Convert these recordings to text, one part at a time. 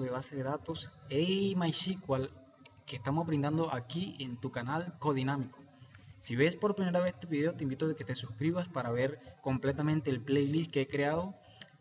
de base de datos y MySQL que estamos brindando aquí en tu canal Codinámico. Si ves por primera vez este video, te invito a que te suscribas para ver completamente el playlist que he creado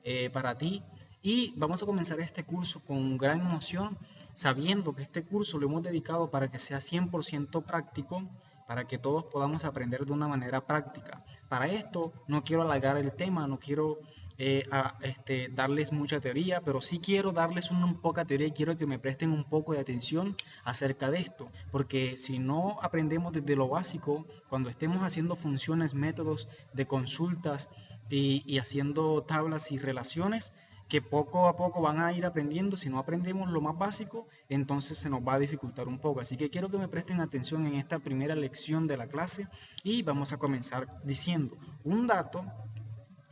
eh, para ti. Y vamos a comenzar este curso con gran emoción, sabiendo que este curso lo hemos dedicado para que sea 100% práctico, para que todos podamos aprender de una manera práctica. Para esto no quiero alargar el tema, no quiero eh, este, darles mucha teoría, pero sí quiero darles una, poca teoría y quiero que me presten un poco de atención acerca de esto, porque si no aprendemos desde lo básico, cuando estemos haciendo funciones, métodos de consultas y haciendo tablas y relaciones, que poco a poco van a ir aprendiendo. Si no aprendemos lo más básico, entonces se nos va a dificultar un poco. Así que quiero que me presten atención en esta primera lección de la clase y vamos a comenzar diciendo, un dato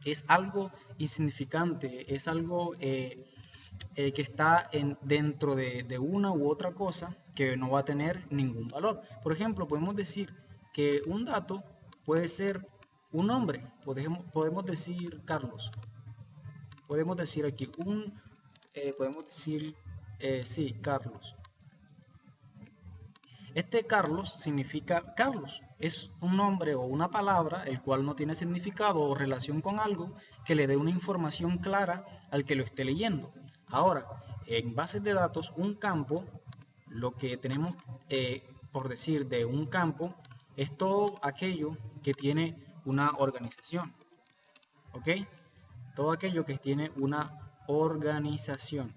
es algo insignificante, es algo eh, eh, que está en, dentro de, de una u otra cosa que no va a tener ningún valor. Por ejemplo, podemos decir que un dato puede ser un nombre, podemos, podemos decir Carlos, podemos decir aquí un, eh, podemos decir, sí, Carlos. Este Carlos significa Carlos, es un nombre o una palabra el cual no tiene significado o relación con algo que le dé una información clara al que lo esté leyendo. Ahora, en bases de datos, un campo, lo que tenemos eh, por decir de un campo, es todo aquello que tiene una organización. ¿Ok? todo aquello que tiene una organización.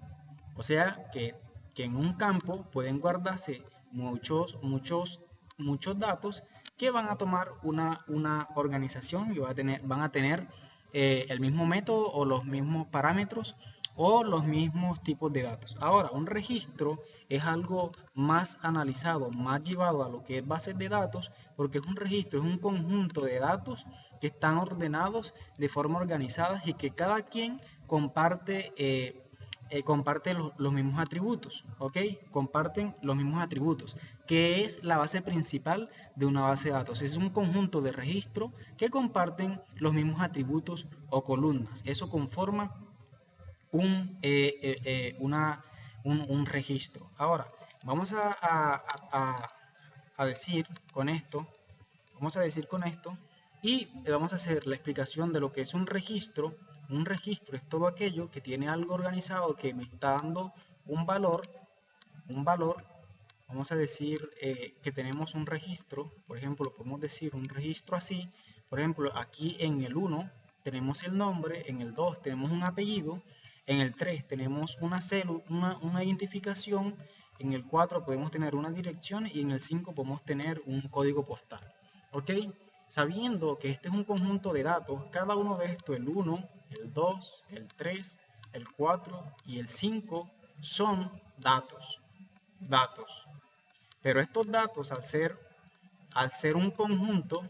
O sea que, en un campo pueden guardarse muchos, muchos, muchos datos que van a tomar una, una organización y van a tener, van a tener eh, el mismo método o los mismos parámetros o los mismos tipos de datos. Ahora, un registro es algo más analizado, más llevado a lo que es base de datos, porque es un registro, es un conjunto de datos que están ordenados de forma organizada y que cada quien comparte, eh, eh, comparte los, mismos atributos, ¿ok? Comparten los mismos atributos, que es la base principal de una base de datos. Es un conjunto de registros que comparten los mismos atributos o columnas. Eso conforma un, eh, eh, eh, una, un, registro. Ahora, vamos a, a, decir con esto, vamos a decir con esto, y vamos a hacer la explicación de lo que es un registro. Un registro es todo aquello que tiene algo organizado que me está dando un valor, un valor, vamos a decir que tenemos un registro, por ejemplo, podemos decir un registro así, por ejemplo, aquí en el 1 tenemos el nombre, en el 2 tenemos un apellido, en el 3 tenemos una, célula, una, identificación, en el 4 podemos tener una dirección y en el 5 podemos tener un código postal. ¿Ok? Sabiendo que este es un conjunto de datos, cada uno de estos, el 1, el 2, el 3, el 4 y el 5, son datos. Datos. Pero estos datos, al ser, al ser un conjunto,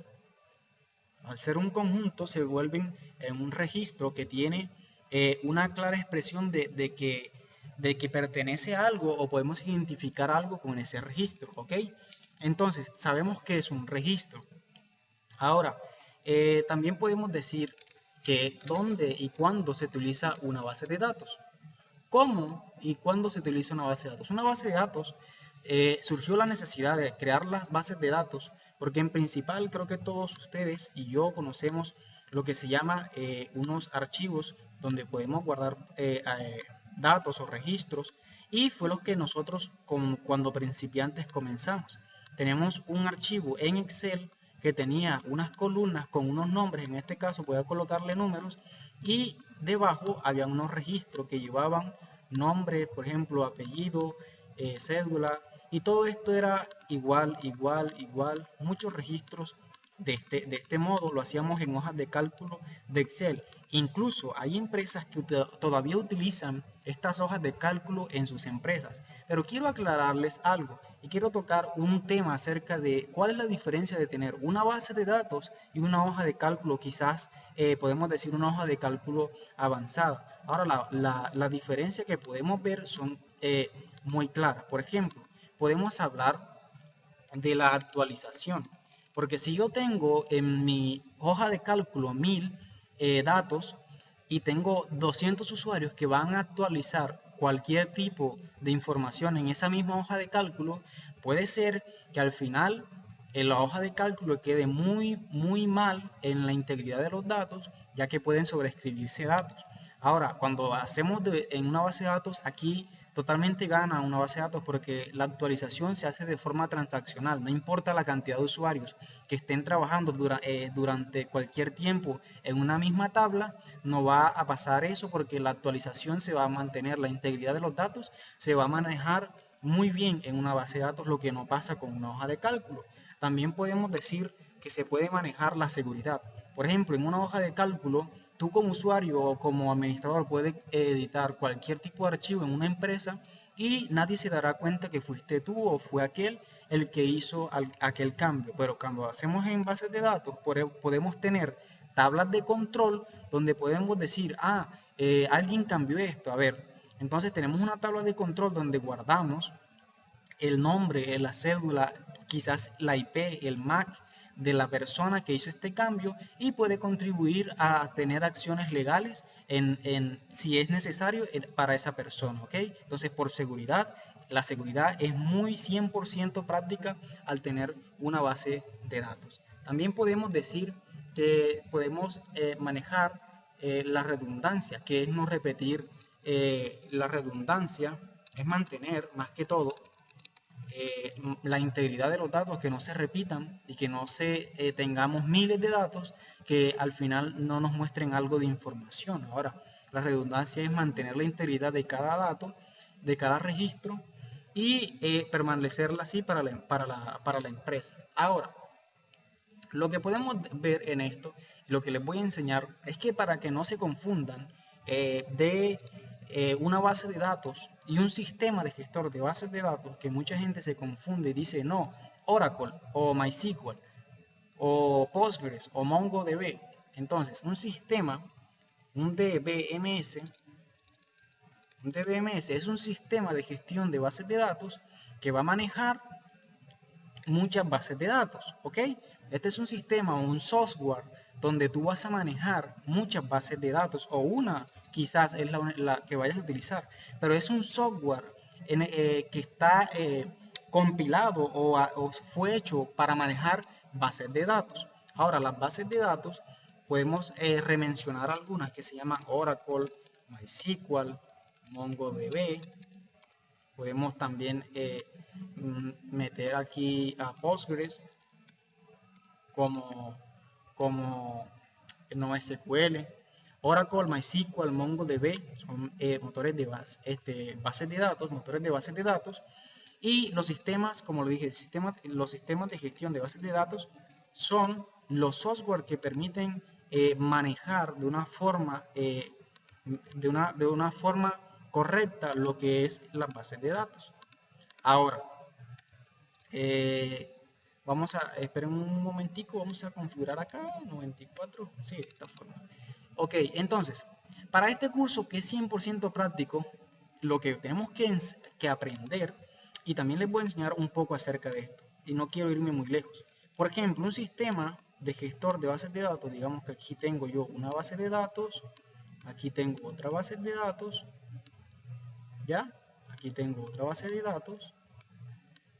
al ser un conjunto, se vuelven en un registro que tiene eh, una clara expresión de, que, de que pertenece a algo o podemos identificar algo con ese registro, ¿ok? Entonces, sabemos que es un registro. Ahora, eh, también podemos decir que dónde y cuándo se utiliza una base de datos. ¿Cómo y cuándo se utiliza una base de datos? Una base de datos eh, surgió la necesidad de crear las bases de datos porque en principal creo que todos ustedes y yo conocemos lo que se llama unos archivos donde podemos guardar eh, eh, datos o registros y fue lo que nosotros cuando principiantes comenzamos. Tenemos un archivo en Excel que tenía unas columnas con unos nombres, en este caso voy a colocarle números y debajo había unos registros que llevaban nombre, por ejemplo, apellido, eh, cédula y todo esto era igual, igual, igual, muchos registros de este, de este modo, lo hacíamos en hojas de cálculo de Excel Incluso hay empresas que todavía utilizan estas hojas de cálculo en sus empresas. Pero quiero aclararles algo y quiero tocar un tema acerca de cuál es la diferencia de tener una base de datos y una hoja de cálculo, quizás eh, podemos decir una hoja de cálculo avanzada. Ahora, la, diferencia que podemos ver son eh, muy claras. Por ejemplo, podemos hablar de la actualización. Porque si yo tengo en mi hoja de cálculo 1000 eh, datos y tengo 200 usuarios que van a actualizar cualquier tipo de información en esa misma hoja de cálculo, puede ser que al final en la hoja de cálculo quede muy, muy mal en la integridad de los datos, ya que pueden sobreescribirse datos. Ahora, cuando hacemos en una base de datos, aquí totalmente gana una base de datos porque la actualización se hace de forma transaccional, no importa la cantidad de usuarios que estén trabajando eh, durante cualquier tiempo en una misma tabla, no va a pasar eso porque la actualización se va a mantener, la integridad de los datos se va a manejar muy bien en una base de datos, lo que no pasa con una hoja de cálculo. También podemos decir que se puede manejar la seguridad. Por ejemplo, en una hoja de cálculo tú como usuario o como administrador puedes editar cualquier tipo de archivo en una empresa y nadie se dará cuenta que fuiste tú o fue aquel el que hizo aquel cambio. Pero cuando hacemos en bases de datos podemos tener tablas de control donde podemos decir, ah, eh, alguien cambió esto. A ver, entonces tenemos una tabla de control donde guardamos el nombre, la cédula, quizás la IP, el MAC, de la persona que hizo este cambio y puede contribuir a tener acciones legales en, si es necesario para esa persona, ¿ok? Entonces, por seguridad, la seguridad es muy 100% práctica al tener una base de datos. También podemos decir que podemos eh, manejar eh, la redundancia, que es no repetir eh, la redundancia, es mantener más que todo eh, la integridad de los datos, que no se repitan y que no se eh, tengamos miles de datos que al final no nos muestren algo de información. Ahora, la redundancia es mantener la integridad de cada dato, de cada registro y eh, permanecerla así para la, para, la, para la empresa. Ahora, lo que podemos ver en esto, lo que les voy a enseñar, es que para que no se confundan de eh, una base de datos y un sistema de gestor de bases de datos que mucha gente se confunde y dice no, Oracle o MySQL o Postgres o MongoDB. Entonces, un sistema, un DBMS, un DBMS es un sistema de gestión de bases de datos que va a manejar muchas bases de datos, ¿ok? Este es un sistema o un software donde tú vas a manejar muchas bases de datos o una quizás es la, que vayas a utilizar, pero es un software eh, que está eh, compilado o, fue hecho para manejar bases de datos. Ahora, las bases de datos podemos eh, remencionar algunas que se llaman Oracle, MySQL, MongoDB. Podemos también mm, meter aquí a Postgres como, como NoSQL. Oracle, MySQL, MongoDB son eh, motores de base, este, bases de datos, motores de bases de datos. Y los sistemas, como lo dije, los sistemas de gestión de bases de datos son los software que permiten eh, manejar de una forma eh, de, una, de una forma correcta lo que es las bases de datos. Ahora, vamos a, esperen un momentico, vamos a configurar acá, 94, sí, de esta forma. Ok, entonces, para este curso que es 100% práctico, lo que tenemos que, aprender, y también les voy a enseñar un poco acerca de esto, y no quiero irme muy lejos. Por ejemplo, un sistema de gestor de bases de datos, digamos que aquí tengo yo una base de datos, aquí tengo otra base de datos, ¿ya? Aquí tengo otra base de datos,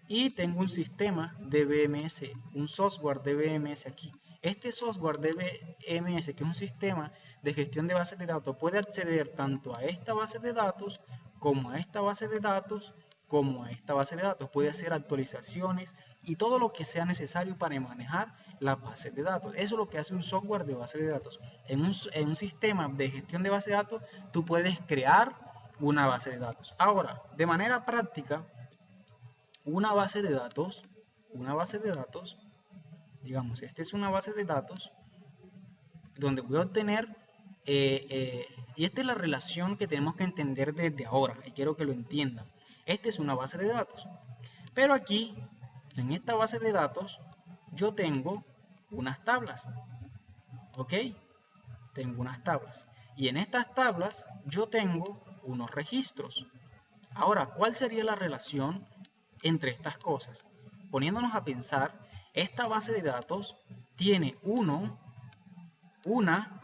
y tengo un sistema de BMS, un software de BMS aquí. Este software de BMS, que es un sistema de gestión de bases de datos, puede acceder tanto a esta base de datos como a esta base de datos como a esta base de datos. Puede hacer actualizaciones y todo lo que sea necesario para manejar las bases de datos. Eso es lo que hace un software de base de datos. En un, en un sistema de gestión de base de datos, tú puedes crear una base de datos. Ahora, de manera práctica, una base de datos, una base de datos digamos, esta es una base de datos donde voy a obtener, eh, eh, y esta es la relación que tenemos que entender desde ahora, y quiero que lo entiendan. Esta es una base de datos, pero aquí, en esta base de datos, yo tengo unas tablas, ¿ok? Tengo unas tablas, y en estas tablas yo tengo unos registros. Ahora, ¿cuál sería la relación entre estas cosas? Poniéndonos a pensar esta base de datos tiene uno, una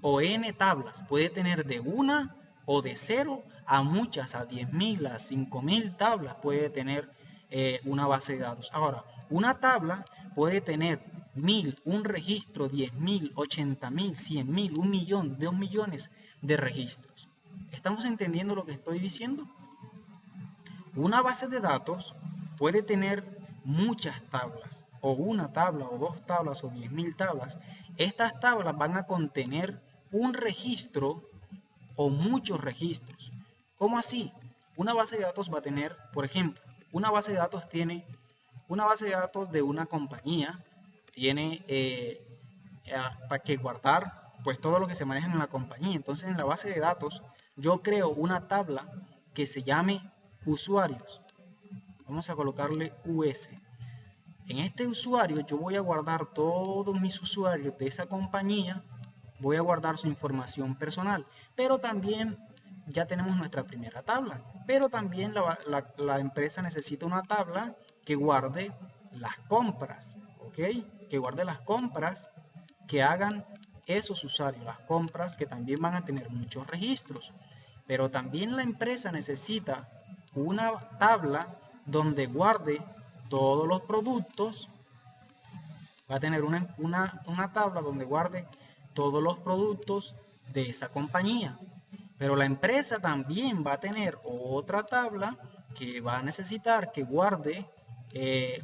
o n tablas. Puede tener de una o de 0 a muchas, a 10.000, a 5.000 tablas puede tener eh, una base de datos. Ahora, una tabla puede tener mil, un registro, 10.000, 80.000, 100.000, un millón, dos millones de registros. ¿Estamos entendiendo lo que estoy diciendo? Una base de datos puede tener muchas tablas, o una tabla, o dos tablas, o 10.000 tablas. Estas tablas van a contener un registro o muchos registros. ¿Cómo así? Una base de datos va a tener, por ejemplo, una base de datos tiene, una base de datos de una compañía tiene eh, para que guardar pues todo lo que se maneja en la compañía. Entonces en la base de datos yo creo una tabla que se llame usuarios. Vamos a colocarle US. En este usuario yo voy a guardar todos mis usuarios de esa compañía, voy a guardar su información personal, pero también ya tenemos nuestra primera tabla, pero también la, la empresa necesita una tabla que guarde las compras, ¿ok? Que guarde las compras que hagan esos usuarios, las compras que también van a tener muchos registros. Pero también la empresa necesita una tabla donde guarde todos los productos. Va a tener una, una, tabla donde guarde todos los productos de esa compañía. Pero la empresa también va a tener otra tabla que va a necesitar que guarde eh,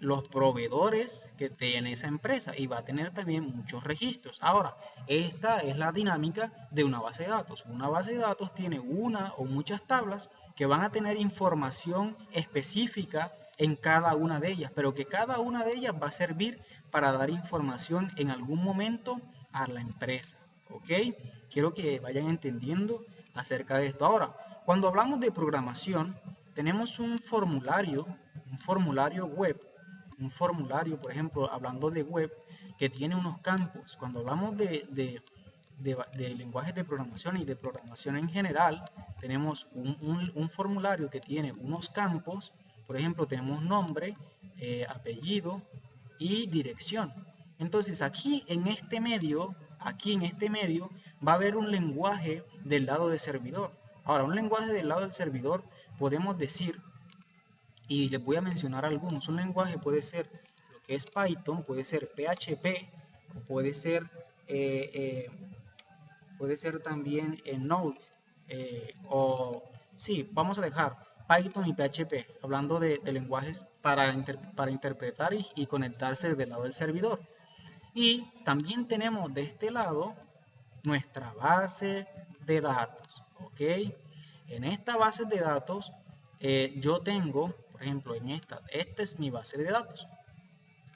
los proveedores que tiene esa empresa y va a tener también muchos registros. Ahora, esta es la dinámica de una base de datos. Una base de datos tiene una o muchas tablas que van a tener información específica en cada una de ellas, pero que cada una de ellas va a servir para dar información en algún momento a la empresa. ¿Ok? Quiero que vayan entendiendo acerca de esto. Ahora, cuando hablamos de programación, tenemos un formulario, un formulario web un formulario, por ejemplo, hablando de web, que tiene unos campos. Cuando hablamos de, de, lenguajes de programación y de programación en general, tenemos un, formulario que tiene unos campos, por ejemplo, tenemos nombre, eh, apellido y dirección. Entonces aquí en este medio, aquí en este medio, va a haber un lenguaje del lado del servidor. Ahora, un lenguaje del lado del servidor podemos decir y les voy a mencionar algunos. Un lenguaje puede ser lo que es Python, puede ser PHP, puede ser, eh, eh, puede ser también Node, o sí, vamos a dejar Python y PHP, hablando de, lenguajes para, para interpretar y, y, conectarse del lado del servidor. Y también tenemos de este lado nuestra base de datos, ¿ok? En esta base de datos yo tengo por ejemplo, en esta, esta es mi base de datos.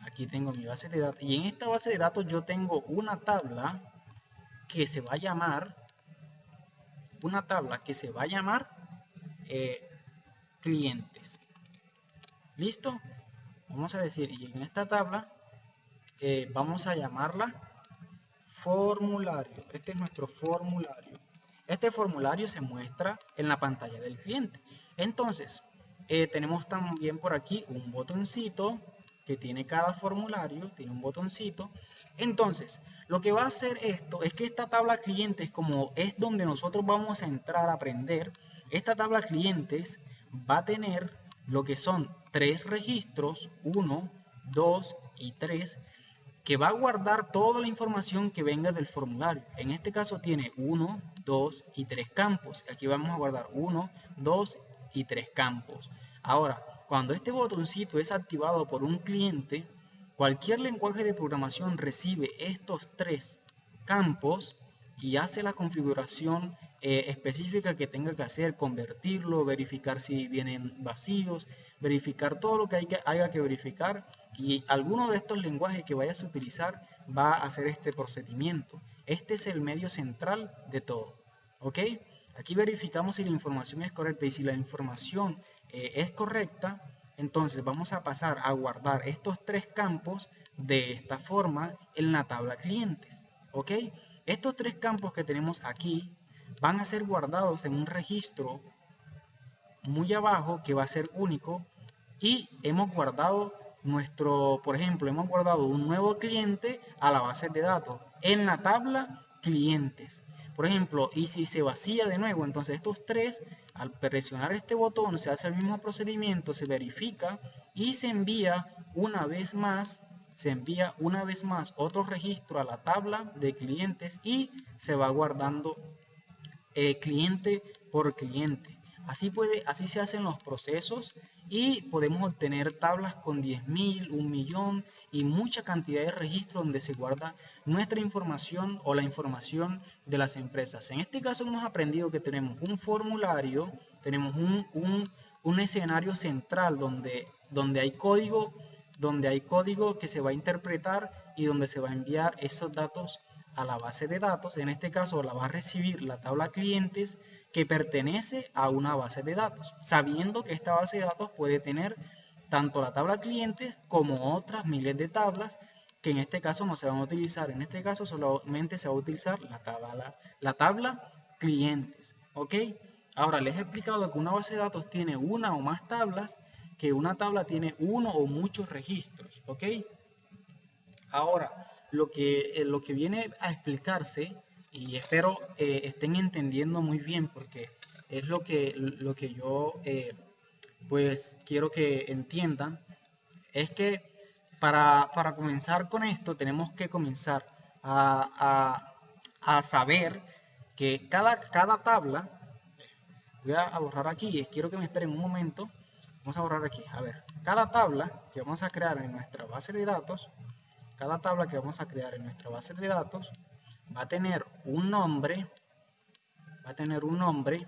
Aquí tengo mi base de datos. Y en esta base de datos yo tengo una tabla que se va a llamar, una tabla que se va a llamar eh, clientes. ¿Listo? Vamos a decir, y en esta tabla vamos a llamarla formulario. Este es nuestro formulario. Este formulario se muestra en la pantalla del cliente. Entonces, eh, tenemos también por aquí un botoncito que tiene cada formulario, tiene un botoncito. Entonces, lo que va a hacer esto es que esta tabla clientes, como es donde nosotros vamos a entrar a aprender, esta tabla clientes va a tener lo que son tres registros, 1, 2 y 3, que va a guardar toda la información que venga del formulario. En este caso tiene 1, 2 y 3 campos. Aquí vamos a guardar 1, 2 y 3 campos. Ahora, cuando este botoncito es activado por un cliente, cualquier lenguaje de programación recibe estos tres campos y hace la configuración eh, específica que tenga que hacer, convertirlo, verificar si vienen vacíos, verificar todo lo que, hay que haya que verificar y alguno de estos lenguajes que vayas a utilizar va a hacer este procedimiento. Este es el medio central de todo. ¿Ok? Aquí verificamos si la información es correcta y si la información eh, es correcta, entonces vamos a pasar a guardar estos tres campos de esta forma en la tabla clientes. ¿Ok? Estos tres campos que tenemos aquí van a ser guardados en un registro muy abajo que va a ser único y hemos guardado nuestro, por ejemplo, hemos guardado un nuevo cliente a la base de datos en la tabla clientes. Por ejemplo, y si se vacía de nuevo, entonces estos tres, al presionar este botón, se hace el mismo procedimiento, se verifica y se envía una vez más, se envía una vez más otro registro a la tabla de clientes y se va guardando eh, cliente por cliente. Así, puede, así se hacen los procesos y podemos obtener tablas con 10.000, un millón y mucha cantidad de registros donde se guarda nuestra información o la información de las empresas. En este caso hemos aprendido que tenemos un formulario, tenemos un, un, escenario central donde, donde hay código donde hay código que se va a interpretar y donde se va a enviar esos datos a la base de datos. En este caso la va a recibir la tabla clientes que pertenece a una base de datos, sabiendo que esta base de datos puede tener tanto la tabla clientes como otras miles de tablas que en este caso no se van a utilizar. En este caso solamente se va a utilizar la tabla, la tabla clientes. ¿Ok? Ahora les he explicado que una base de datos tiene una o más tablas, que una tabla tiene uno o muchos registros. ¿Ok? Ahora, lo que, eh, lo que viene a explicarse y espero eh, estén entendiendo muy bien porque es lo que, lo que yo eh, pues quiero que entiendan es que para, comenzar con esto tenemos que comenzar a, saber que cada, cada tabla voy a borrar aquí quiero que me esperen un momento vamos a borrar aquí a ver cada tabla que vamos a crear en nuestra base de datos cada tabla que vamos a crear en nuestra base de datos va a tener un nombre, va a tener un nombre,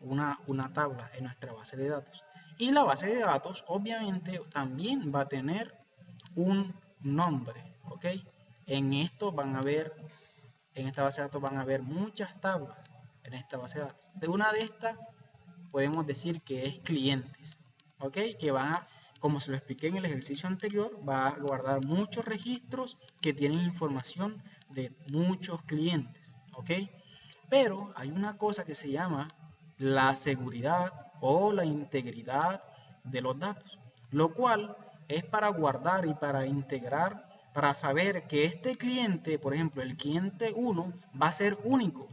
una, una tabla en nuestra base de datos. Y la base de datos obviamente también va a tener un nombre, ¿ok? En esto van a ver, en esta base de datos van a ver muchas tablas en esta base de datos. De una de estas podemos decir que es clientes, ¿ok? Que van como se lo expliqué en el ejercicio anterior, va a guardar muchos registros que tienen información de muchos clientes, ¿ok? Pero hay una cosa que se llama la seguridad o la integridad de los datos, lo cual es para guardar y para integrar, para saber que este cliente, por ejemplo, el cliente 1 va a ser único,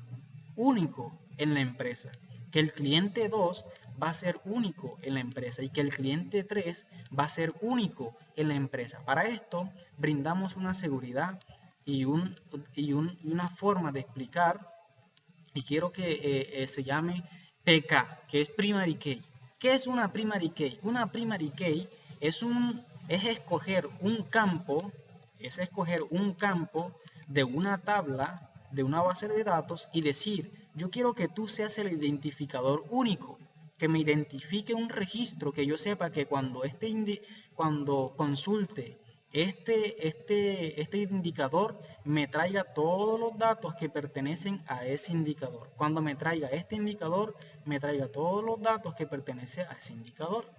único en la empresa, que el cliente 2 va a ser único en la empresa y que el cliente 3 va a ser único en la empresa. Para esto brindamos una seguridad y, un, y, una forma de explicar y quiero que eh, eh, se llame PK, que es Primary Key. ¿Qué es una Primary Key? Una Primary Key es, un, es escoger un campo, es escoger un campo de una tabla, de una base de datos y decir, yo quiero que tú seas el identificador único que me identifique un registro, que yo sepa que cuando, este cuando consulte este, este, este indicador me traiga todos los datos que pertenecen a ese indicador. Cuando me traiga este indicador, me traiga todos los datos que pertenecen a ese indicador.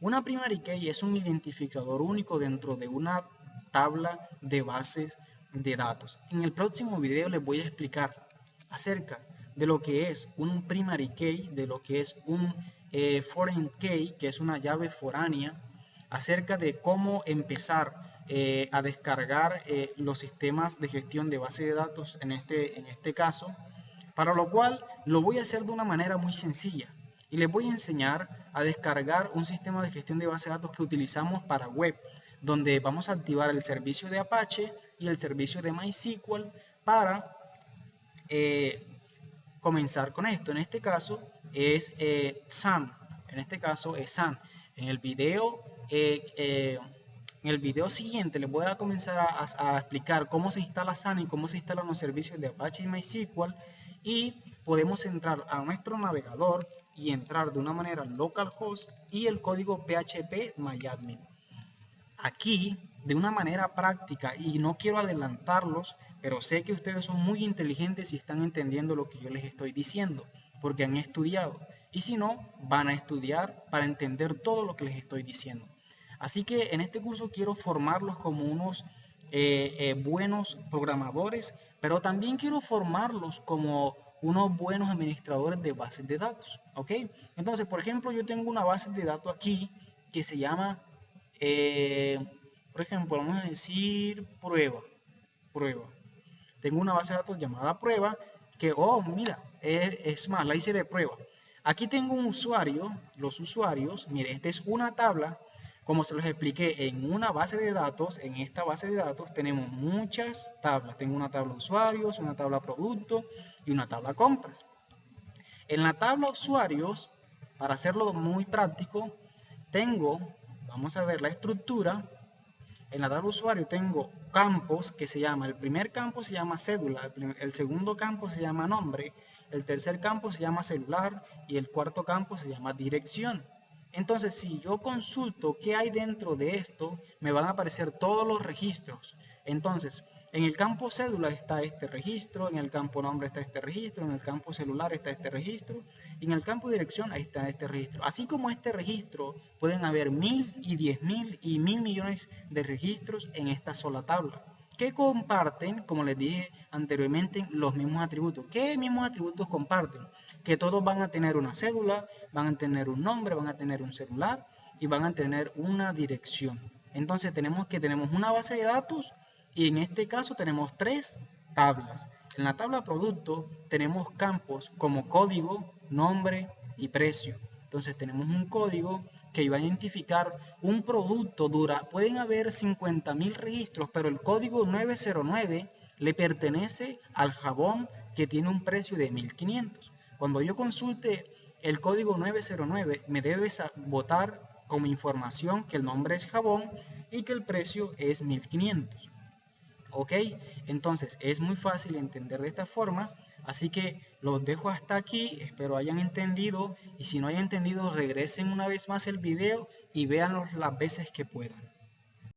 Una primary key es un identificador único dentro de una tabla de bases de datos. En el próximo video les voy a explicar acerca de lo que es un primary key, de lo que es un eh, foreign key, que es una llave foránea, acerca de cómo empezar eh, a descargar eh, los sistemas de gestión de base de datos en este, en este caso, para lo cual lo voy a hacer de una manera muy sencilla. Y les voy a enseñar a descargar un sistema de gestión de base de datos que utilizamos para web, donde vamos a activar el servicio de Apache y el servicio de MySQL para comenzar con esto. En este caso es eh, SAN. En este caso es SAN. En el video, eh, eh, en el video siguiente les voy a comenzar a, explicar cómo se instala SAN y cómo se instalan los servicios de Apache y MySQL y podemos entrar a nuestro navegador y entrar de una manera localhost y el código PHP MyAdmin. Aquí, de una manera práctica, y no quiero adelantarlos, pero sé que ustedes son muy inteligentes y están entendiendo lo que yo les estoy diciendo, porque han estudiado. Y si no, van a estudiar para entender todo lo que les estoy diciendo. Así que en este curso quiero formarlos como unos eh, eh, buenos programadores, pero también quiero formarlos como unos buenos administradores de bases de datos. ¿Ok? Entonces, por ejemplo, yo tengo una base de datos aquí que se llama, eh, por ejemplo, vamos a decir prueba. Prueba. tengo una base de datos llamada prueba, que, oh, mira, es, es más, la hice de prueba. Aquí tengo un usuario, los usuarios, mire, esta es una tabla, como se los expliqué, en una base de datos, en esta base de datos tenemos muchas tablas. Tengo una tabla usuarios, una tabla producto y una tabla compras. En la tabla usuarios, para hacerlo muy práctico, tengo, vamos a ver la estructura, en la tabla usuario tengo campos que se llama, el primer campo se llama cédula, el, segundo campo se llama nombre, el tercer campo se llama celular y el cuarto campo se llama dirección. Entonces, si yo consulto qué hay dentro de esto, me van a aparecer todos los registros. Entonces, en el campo cédula está este registro, en el campo nombre está este registro, en el campo celular está este registro, y en el campo dirección está este registro. Así como este registro, pueden haber mil y diez mil y mil millones de registros en esta sola tabla que comparten, como les dije anteriormente, los mismos atributos. ¿Qué mismos atributos comparten? Que todos van a tener una cédula, van a tener un nombre, van a tener un celular y van a tener una dirección. Entonces tenemos que tenemos una base de datos y en este caso tenemos tres tablas. En la tabla producto tenemos campos como código, nombre y precio. Entonces tenemos un código que iba a identificar un producto dura. Pueden haber 50.000 registros, pero el código 909 le pertenece al jabón que tiene un precio de 1.500. Cuando yo consulte el código 909, me debe votar como información que el nombre es jabón y que el precio es 1.500. ¿Ok? Entonces es muy fácil entender de esta forma, así que los dejo hasta aquí, espero hayan entendido y si no hayan entendido regresen una vez más el video y véanlo las veces que puedan.